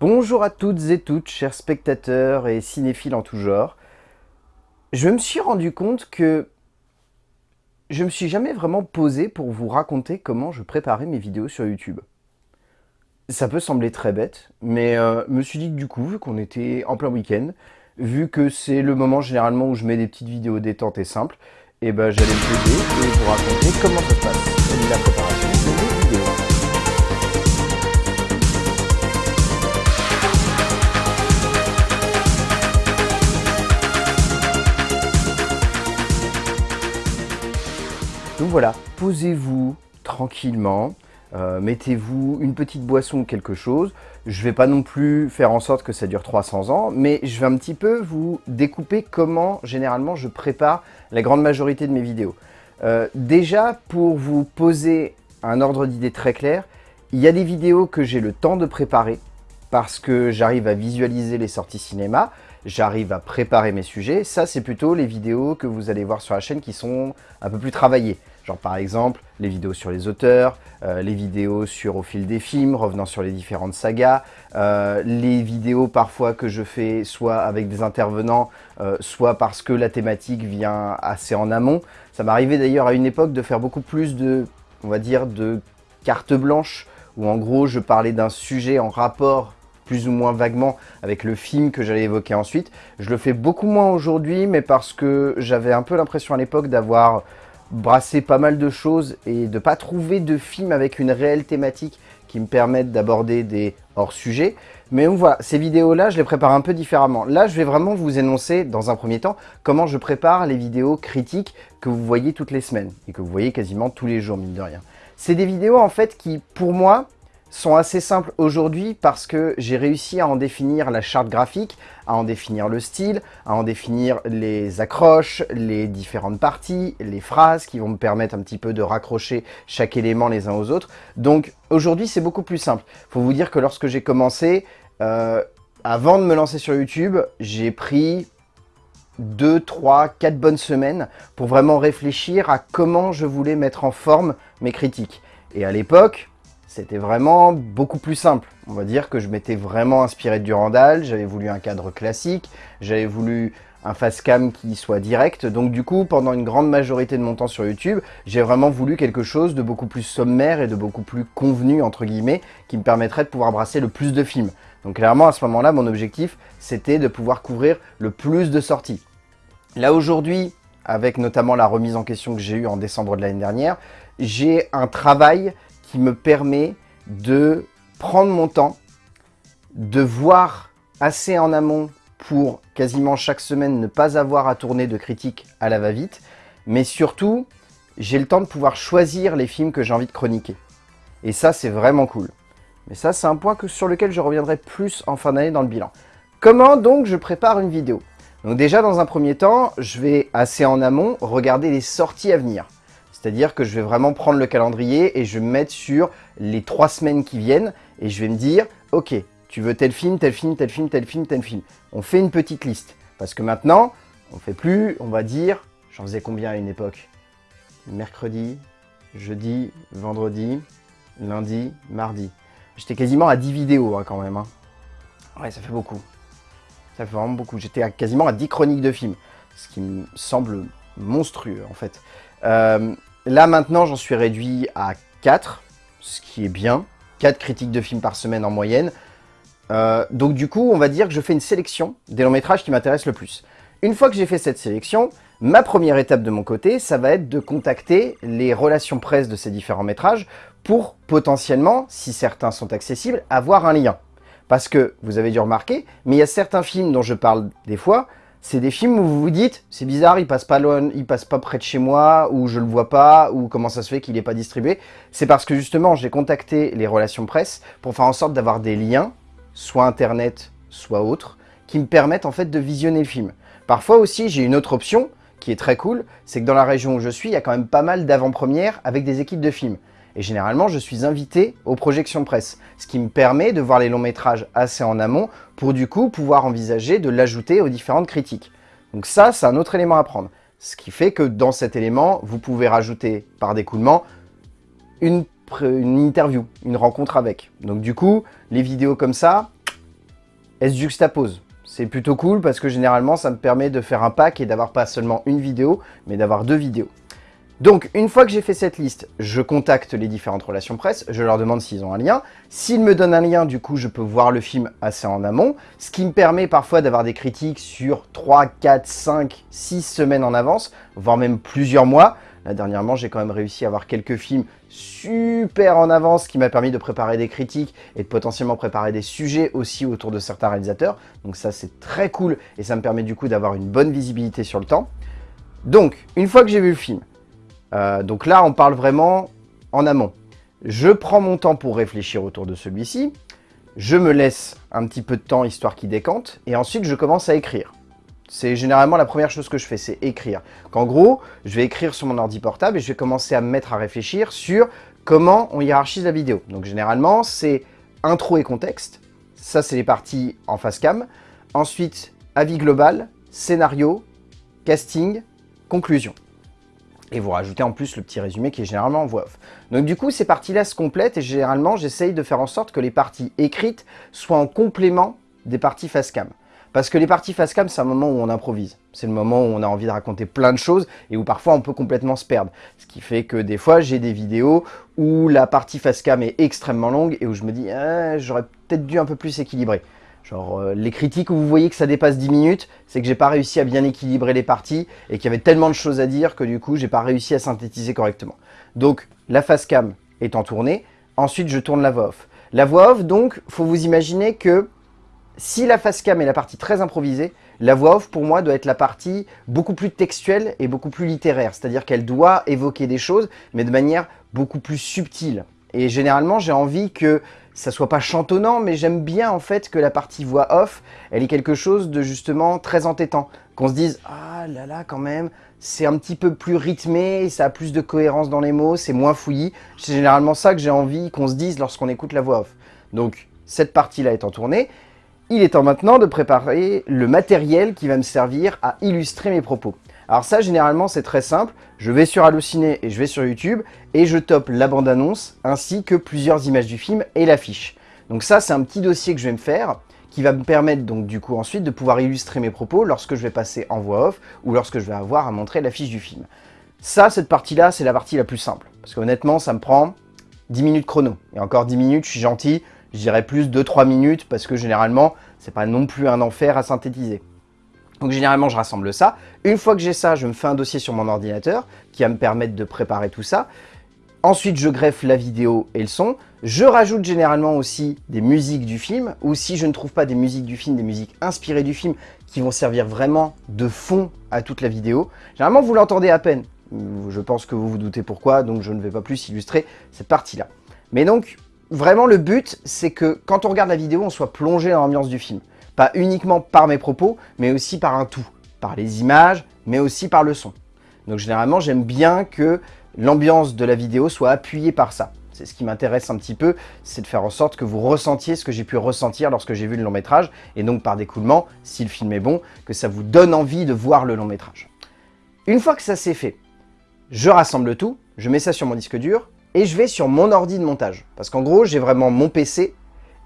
Bonjour à toutes et toutes, chers spectateurs et cinéphiles en tout genre. Je me suis rendu compte que je me suis jamais vraiment posé pour vous raconter comment je préparais mes vidéos sur YouTube. Ça peut sembler très bête, mais euh, me suis dit que du coup, vu qu'on était en plein week-end, vu que c'est le moment généralement où je mets des petites vidéos détentes et simples, et eh ben j'allais me poser et vous raconter comment ça se passe la préparation voilà, posez-vous tranquillement, euh, mettez-vous une petite boisson ou quelque chose. Je ne vais pas non plus faire en sorte que ça dure 300 ans, mais je vais un petit peu vous découper comment généralement je prépare la grande majorité de mes vidéos. Euh, déjà, pour vous poser un ordre d'idée très clair, il y a des vidéos que j'ai le temps de préparer parce que j'arrive à visualiser les sorties cinéma, j'arrive à préparer mes sujets. Ça, c'est plutôt les vidéos que vous allez voir sur la chaîne qui sont un peu plus travaillées. Genre par exemple, les vidéos sur les auteurs, euh, les vidéos sur au fil des films, revenant sur les différentes sagas, euh, les vidéos parfois que je fais soit avec des intervenants, euh, soit parce que la thématique vient assez en amont. Ça m'arrivait d'ailleurs à une époque de faire beaucoup plus de, on va dire, de carte blanche, où en gros je parlais d'un sujet en rapport plus ou moins vaguement avec le film que j'allais évoquer ensuite. Je le fais beaucoup moins aujourd'hui, mais parce que j'avais un peu l'impression à l'époque d'avoir brassé pas mal de choses et de pas trouver de film avec une réelle thématique qui me permettent d'aborder des hors-sujets. Mais voilà, ces vidéos-là, je les prépare un peu différemment. Là, je vais vraiment vous énoncer, dans un premier temps, comment je prépare les vidéos critiques que vous voyez toutes les semaines et que vous voyez quasiment tous les jours, mine de rien. C'est des vidéos, en fait, qui, pour moi, sont assez simples aujourd'hui parce que j'ai réussi à en définir la charte graphique, à en définir le style, à en définir les accroches, les différentes parties, les phrases qui vont me permettre un petit peu de raccrocher chaque élément les uns aux autres. Donc aujourd'hui c'est beaucoup plus simple. Faut vous dire que lorsque j'ai commencé, euh, avant de me lancer sur YouTube, j'ai pris 2, 3, 4 bonnes semaines pour vraiment réfléchir à comment je voulais mettre en forme mes critiques. Et à l'époque, c'était vraiment beaucoup plus simple. On va dire que je m'étais vraiment inspiré de Durandal, j'avais voulu un cadre classique, j'avais voulu un face cam qui soit direct. Donc du coup, pendant une grande majorité de mon temps sur YouTube, j'ai vraiment voulu quelque chose de beaucoup plus sommaire et de beaucoup plus convenu, entre guillemets, qui me permettrait de pouvoir brasser le plus de films. Donc clairement, à ce moment-là, mon objectif, c'était de pouvoir couvrir le plus de sorties. Là aujourd'hui, avec notamment la remise en question que j'ai eue en décembre de l'année dernière, j'ai un travail qui me permet de prendre mon temps, de voir assez en amont pour quasiment chaque semaine ne pas avoir à tourner de critiques à la va-vite, mais surtout, j'ai le temps de pouvoir choisir les films que j'ai envie de chroniquer. Et ça, c'est vraiment cool. Mais ça, c'est un point sur lequel je reviendrai plus en fin d'année dans le bilan. Comment donc je prépare une vidéo? Donc déjà, dans un premier temps, je vais assez en amont regarder les sorties à venir. C'est-à-dire que je vais vraiment prendre le calendrier et je vais me mettre sur les trois semaines qui viennent et je vais me dire, ok, tu veux tel film, tel film, tel film, tel film, tel film. On fait une petite liste. Parce que maintenant, on fait plus, on va dire, j'en faisais combien à une époque? Mercredi, jeudi, vendredi, lundi, mardi. J'étais quasiment à 10 vidéos hein, quand même. Hein. Ouais, ça fait beaucoup. Ça fait vraiment beaucoup. J'étais quasiment à 10 chroniques de films. Ce qui me semble monstrueux en fait. Euh, Là, maintenant, j'en suis réduit à 4, ce qui est bien. 4 critiques de films par semaine en moyenne. Euh, donc du coup, on va dire que je fais une sélection des longs métrages qui m'intéressent le plus. Une fois que j'ai fait cette sélection, ma première étape de mon côté, ça va être de contacter les relations presse de ces différents métrages pour potentiellement, si certains sont accessibles, avoir un lien. Parce que, vous avez dû remarquer, mais il y a certains films dont je parle des fois, c'est des films où vous vous dites, c'est bizarre, il passe pas loin, il passe pas près de chez moi, ou je le vois pas, ou comment ça se fait qu'il n'est pas distribué. C'est parce que justement, j'ai contacté les relations presse pour faire en sorte d'avoir des liens, soit internet, soit autres, qui me permettent en fait de visionner le film. Parfois aussi, j'ai une autre option qui est très cool, c'est que dans la région où je suis, il y a quand même pas mal d'avant-premières avec des équipes de films. Et généralement, je suis invité aux projections presse, ce qui me permet de voir les longs métrages assez en amont pour du coup pouvoir envisager de l'ajouter aux différentes critiques. Donc ça, c'est un autre élément à prendre. Ce qui fait que dans cet élément, vous pouvez rajouter par découlement une, interview, une rencontre avec. Donc du coup, les vidéos comme ça, elles se juxtaposent. C'est plutôt cool parce que généralement, ça me permet de faire un pack et d'avoir pas seulement une vidéo, mais d'avoir deux vidéos. Donc, une fois que j'ai fait cette liste, je contacte les différentes relations presse, je leur demande s'ils ont un lien. S'ils me donnent un lien, du coup, je peux voir le film assez en amont, ce qui me permet parfois d'avoir des critiques sur 3, 4, 5, 6 semaines en avance, voire même plusieurs mois. Là, dernièrement, j'ai quand même réussi à avoir quelques films super en avance, qui m'a permis de préparer des critiques et de potentiellement préparer des sujets aussi autour de certains réalisateurs. Donc ça, c'est très cool et ça me permet du coup d'avoir une bonne visibilité sur le temps. Donc, une fois que j'ai vu le film, euh, donc là, on parle vraiment en amont. Je prends mon temps pour réfléchir autour de celui-ci. Je me laisse un petit peu de temps histoire qu'il décante. Et ensuite, je commence à écrire. C'est généralement la première chose que je fais, c'est écrire. Qu'en gros, je vais écrire sur mon ordi portable et je vais commencer à me mettre à réfléchir sur comment on hiérarchise la vidéo. Donc généralement, c'est intro et contexte. Ça, c'est les parties en face cam. Ensuite, avis global, scénario, casting, conclusion et vous rajoutez en plus le petit résumé qui est généralement en voix off. Donc du coup, ces parties-là se complètent et généralement, j'essaye de faire en sorte que les parties écrites soient en complément des parties face cam. Parce que les parties face cam, c'est un moment où on improvise. C'est le moment où on a envie de raconter plein de choses et où parfois on peut complètement se perdre. Ce qui fait que des fois, j'ai des vidéos où la partie face cam est extrêmement longue et où je me dis ah, j'aurais peut-être dû un peu plus équilibrer ». Genre, euh, les critiques où vous voyez que ça dépasse 10 minutes, c'est que j'ai pas réussi à bien équilibrer les parties et qu'il y avait tellement de choses à dire que du coup, j'ai pas réussi à synthétiser correctement. Donc, la face cam en tournée. Ensuite, je tourne la voix off. La voix off, donc, faut vous imaginer que si la face cam est la partie très improvisée, la voix off, pour moi, doit être la partie beaucoup plus textuelle et beaucoup plus littéraire. C'est-à-dire qu'elle doit évoquer des choses, mais de manière beaucoup plus subtile. Et généralement, j'ai envie que ça soit pas chantonnant, mais j'aime bien en fait que la partie voix off, elle est quelque chose de justement très entêtant. Qu'on se dise « Ah là là, quand même, c'est un petit peu plus rythmé, ça a plus de cohérence dans les mots, c'est moins fouillis. » C'est généralement ça que j'ai envie qu'on se dise lorsqu'on écoute la voix off. Donc, cette partie-là étant tournée, il est temps maintenant de préparer le matériel qui va me servir à illustrer mes propos. Alors ça, généralement, c'est très simple. Je vais sur Allociné et je vais sur YouTube et je top la bande-annonce ainsi que plusieurs images du film et l'affiche. Donc ça, c'est un petit dossier que je vais me faire qui va me permettre donc du coup ensuite de pouvoir illustrer mes propos lorsque je vais passer en voix off ou lorsque je vais avoir à montrer l'affiche du film. Ça, cette partie-là, c'est la partie la plus simple. Parce qu'honnêtement, ça me prend 10 minutes chrono. Et encore 10 minutes, je suis gentil, je dirais plus 2-3 minutes parce que généralement, c'est pas non plus un enfer à synthétiser. Donc généralement, je rassemble ça. Une fois que j'ai ça, je me fais un dossier sur mon ordinateur qui va me permettre de préparer tout ça. Ensuite, je greffe la vidéo et le son. Je rajoute généralement aussi des musiques du film, ou si je ne trouve pas des musiques du film, des musiques inspirées du film qui vont servir vraiment de fond à toute la vidéo. Généralement, vous l'entendez à peine. Je pense que vous vous doutez pourquoi, donc je ne vais pas plus illustrer cette partie-là. Mais donc, vraiment, le but, c'est que quand on regarde la vidéo, on soit plongé dans l'ambiance du film. Pas uniquement par mes propos, mais aussi par un tout. Par les images, mais aussi par le son. Donc généralement, j'aime bien que l'ambiance de la vidéo soit appuyée par ça. C'est ce qui m'intéresse un petit peu, c'est de faire en sorte que vous ressentiez ce que j'ai pu ressentir lorsque j'ai vu le long métrage, et donc par découlement, si le film est bon, que ça vous donne envie de voir le long métrage. Une fois que ça c'est fait, je rassemble tout, je mets ça sur mon disque dur, et je vais sur mon ordi de montage. Parce qu'en gros, j'ai vraiment mon PC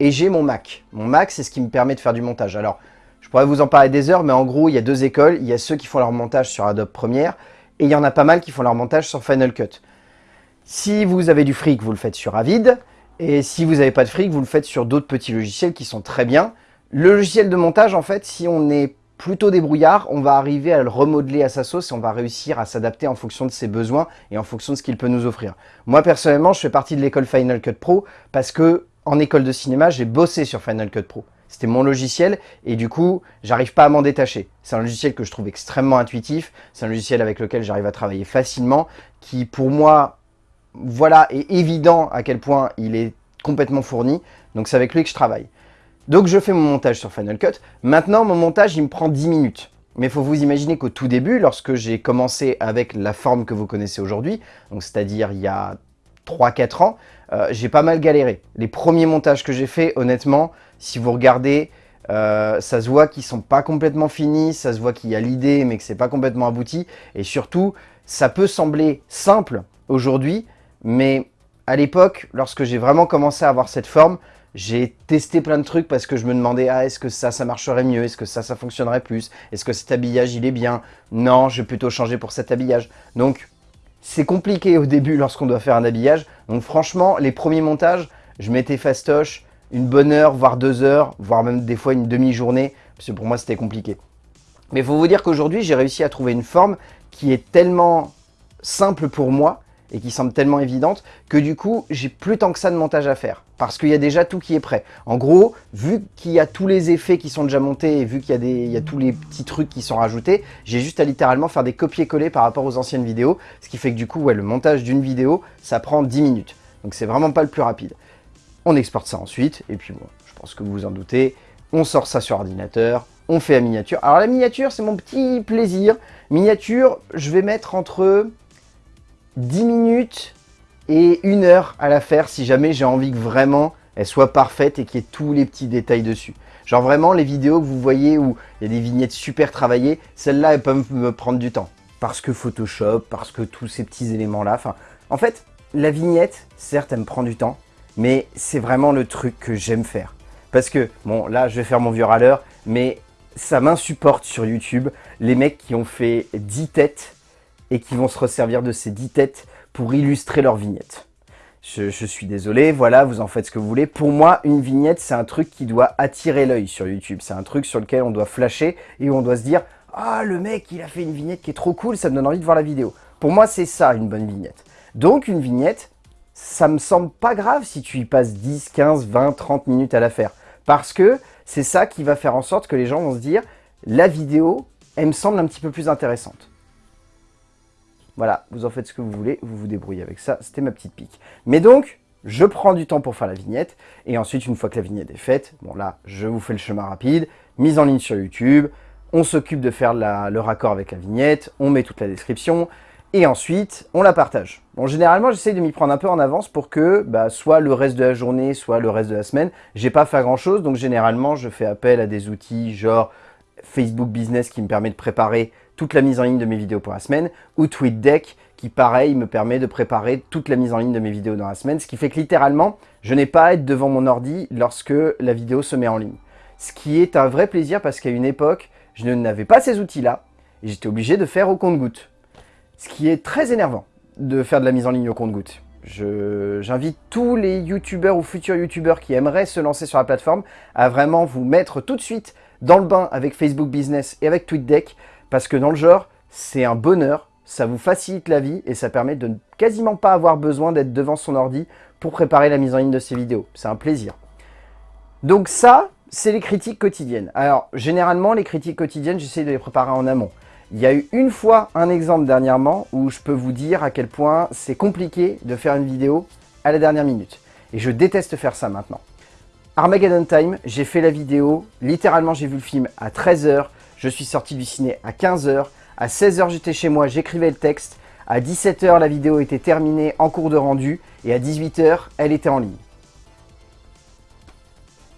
et j'ai mon Mac. Mon Mac, c'est ce qui me permet de faire du montage. Alors, je pourrais vous en parler des heures, mais en gros, il y a deux écoles. Il y a ceux qui font leur montage sur Adobe Premiere, et il y en a pas mal qui font leur montage sur Final Cut. Si vous avez du fric, vous le faites sur Avid, et si vous n'avez pas de fric, vous le faites sur d'autres petits logiciels qui sont très bien. Le logiciel de montage, en fait, si on est plutôt débrouillard, on va arriver à le remodeler à sa sauce et on va réussir à s'adapter en fonction de ses besoins et en fonction de ce qu'il peut nous offrir. Moi, personnellement, je fais partie de l'école Final Cut Pro parce que en école de cinéma, j'ai bossé sur Final Cut Pro. C'était mon logiciel et du coup, j'arrive pas à m'en détacher. C'est un logiciel que je trouve extrêmement intuitif, c'est un logiciel avec lequel j'arrive à travailler facilement, qui pour moi, voilà, est évident à quel point il est complètement fourni, donc c'est avec lui que je travaille. Donc je fais mon montage sur Final Cut. Maintenant, mon montage, il me prend 10 minutes. Mais il faut vous imaginer qu'au tout début, lorsque j'ai commencé avec la forme que vous connaissez aujourd'hui, donc c'est-à-dire il y a 3-4 ans, euh, j'ai pas mal galéré. Les premiers montages que j'ai faits, honnêtement, si vous regardez, euh, ça se voit qu'ils sont pas complètement finis, ça se voit qu'il y a l'idée, mais que c'est pas complètement abouti. Et surtout, ça peut sembler simple aujourd'hui, mais à l'époque, lorsque j'ai vraiment commencé à avoir cette forme, J'ai testé plein de trucs parce que je me demandais ah, est-ce que ça, ça marcherait mieux? Est-ce que ça, ça fonctionnerait plus? Est-ce que cet habillage, il est bien? Non, je vais plutôt changer pour cet habillage. Donc, c'est compliqué au début lorsqu'on doit faire un habillage. Donc franchement, les premiers montages, je mettais fastoche une bonne heure, voire deux heures, voire même des fois une demi-journée, parce que pour moi, c'était compliqué. Mais il faut vous dire qu'aujourd'hui, j'ai réussi à trouver une forme qui est tellement simple pour moi et qui semble tellement évidente que du coup, j'ai plus tant que ça de montage à faire parce qu'il y a déjà tout qui est prêt. En gros, vu qu'il y a tous les effets qui sont déjà montés et vu qu'il y, y, a tous les petits trucs qui sont rajoutés, j'ai juste à littéralement faire des copier-coller par rapport aux anciennes vidéos, ce qui fait que du coup, ouais, le montage d'une vidéo, ça prend 10 minutes. Donc c'est vraiment pas le plus rapide. On exporte ça ensuite, et puis bon, je pense que vous vous en doutez, on sort ça sur ordinateur, on fait la miniature. Alors la miniature, c'est mon petit plaisir. Miniature, je vais mettre entre 10 minutes et une heure à la faire si jamais j'ai envie que vraiment elle soit parfaite et qu'il y ait tous les petits détails dessus. Genre vraiment les vidéos que vous voyez où il y a des vignettes super travaillées, celles-là elles peuvent me prendre du temps. Parce que Photoshop, parce que tous ces petits éléments-là. Enfin, en fait, la vignette, certes elle me prend du temps, mais c'est vraiment le truc que j'aime faire. Parce que, bon là je vais faire mon vieux râleur, mais ça m'insupporte sur YouTube les mecs qui ont fait 10 têtes et qui vont se resservir de ces 10 têtes pour illustrer leur vignette. Je, suis désolé, voilà, vous en faites ce que vous voulez. Pour moi, une vignette, c'est un truc qui doit attirer l'œil sur YouTube. C'est un truc sur lequel on doit flasher et où on doit se dire « Ah, le mec, il a fait une vignette qui est trop cool, ça me donne envie de voir la vidéo. » Pour moi, c'est ça, une bonne vignette. Donc, une vignette, ça me semble pas grave si tu y passes 10, 15, 20, 30 minutes à la faire. Parce que c'est ça qui va faire en sorte que les gens vont se dire « La vidéo, elle me semble un petit peu plus intéressante. » Voilà, vous en faites ce que vous voulez, vous vous débrouillez avec ça, c'était ma petite pique. Mais donc, je prends du temps pour faire la vignette, et ensuite, une fois que la vignette est faite, bon là, je vous fais le chemin rapide, mise en ligne sur YouTube, on s'occupe de faire le raccord avec la vignette, on met toute la description, et ensuite, on la partage. Bon, généralement, j'essaye de m'y prendre un peu en avance pour que, bah, soit le reste de la journée, soit le reste de la semaine, j'ai pas fait grand chose, donc généralement, je fais appel à des outils genre Facebook Business qui me permet de préparer toute la mise en ligne de mes vidéos pour la semaine, ou TweetDeck qui, pareil, me permet de préparer toute la mise en ligne de mes vidéos dans la semaine, ce qui fait que littéralement, je n'ai pas à être devant mon ordi lorsque la vidéo se met en ligne. Ce qui est un vrai plaisir parce qu'à une époque, je n'avais pas ces outils-là, et j'étais obligé de faire au compte-goutte. Ce qui est très énervant de faire de la mise en ligne au compte-goutte. J'invite tous les youtubeurs ou futurs youtubeurs qui aimeraient se lancer sur la plateforme à vraiment vous mettre tout de suite dans le bain avec Facebook Business et avec TweetDeck parce que dans le genre, c'est un bonheur, ça vous facilite la vie et ça permet de quasiment pas avoir besoin d'être devant son ordi pour préparer la mise en ligne de ses vidéos. C'est un plaisir. Donc ça, c'est les critiques quotidiennes. Alors, généralement, les critiques quotidiennes, j'essaie de les préparer en amont. Il y a eu une fois un exemple dernièrement où je peux vous dire à quel point c'est compliqué de faire une vidéo à la dernière minute. Et je déteste faire ça maintenant. Armageddon Time, j'ai fait la vidéo, littéralement j'ai vu le film à 13h, je suis sorti du ciné à 15h. À 16h, j'étais chez moi, j'écrivais le texte. À 17h, la vidéo était terminée en cours de rendu. Et à 18h, elle était en ligne.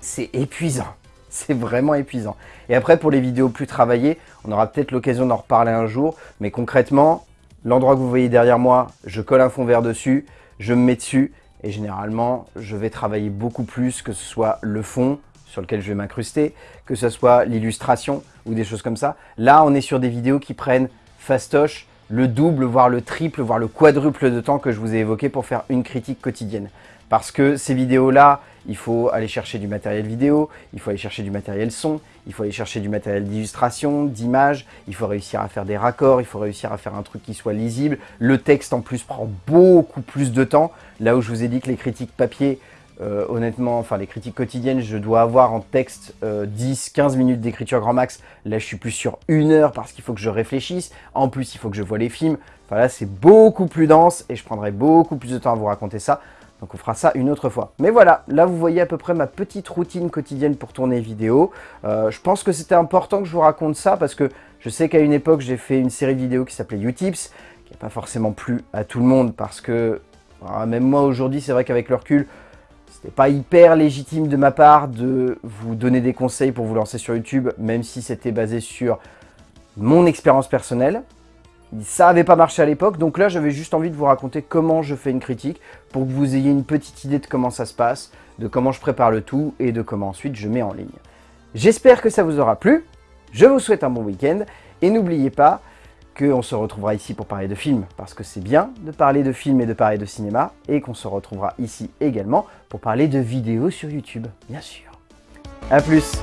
C'est épuisant. C'est vraiment épuisant. Et après, pour les vidéos plus travaillées, on aura peut-être l'occasion d'en reparler un jour. Mais concrètement, l'endroit que vous voyez derrière moi, je colle un fond vert dessus, je me mets dessus. Et généralement, je vais travailler beaucoup plus, que ce soit le fond, sur lequel je vais m'incruster, que ce soit l'illustration ou des choses comme ça. Là, on est sur des vidéos qui prennent fastoche le double, voire le triple, voire le quadruple de temps que je vous ai évoqué pour faire une critique quotidienne. Parce que ces vidéos-là, il faut aller chercher du matériel vidéo, il faut aller chercher du matériel son, il faut aller chercher du matériel d'illustration, d'image, il faut réussir à faire des raccords, il faut réussir à faire un truc qui soit lisible. Le texte en plus prend beaucoup plus de temps. Là où je vous ai dit que les critiques papier, euh, honnêtement, enfin les critiques quotidiennes, je dois avoir en texte 10-15 euh, minutes d'écriture grand max. Là, je suis plus sur une heure parce qu'il faut que je réfléchisse. En plus, il faut que je vois les films. Enfin là, c'est beaucoup plus dense et je prendrai beaucoup plus de temps à vous raconter ça. Donc on fera ça une autre fois. Mais voilà, là vous voyez à peu près ma petite routine quotidienne pour tourner vidéo. Euh, je pense que c'était important que je vous raconte ça parce que je sais qu'à une époque j'ai fait une série de vidéos qui s'appelait Utips, qui n'a pas forcément plu à tout le monde parce que ah, même moi aujourd'hui c'est vrai qu'avec le recul, c'était pas hyper légitime de ma part de vous donner des conseils pour vous lancer sur YouTube, même si c'était basé sur mon expérience personnelle. Ça n'avait pas marché à l'époque, donc là j'avais juste envie de vous raconter comment je fais une critique pour que vous ayez une petite idée de comment ça se passe. de comment je prépare le tout et de comment ensuite je mets en ligne. J'espère que ça vous aura plu, je vous souhaite un bon week-end et n'oubliez pas qu'on se retrouvera ici pour parler de films, parce que c'est bien de parler de films et de parler de cinéma, et qu'on se retrouvera ici également pour parler de vidéos sur YouTube, bien sûr. A plus